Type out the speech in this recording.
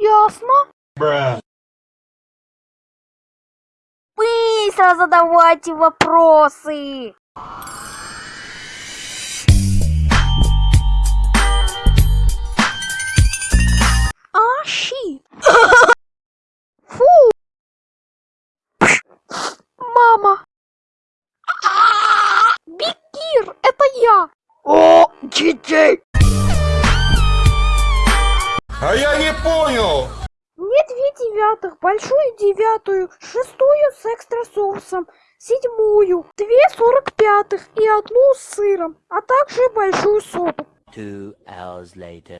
Ясно. Быстро задавайте вопросы. А. Фу. Мама. Бикир, это я. О, детей! А я не понял! Мне две девятых, большую девятую, шестую с экстра соусом, седьмую, две сорок пятых и одну с сыром, а также большую соду. Two hours later.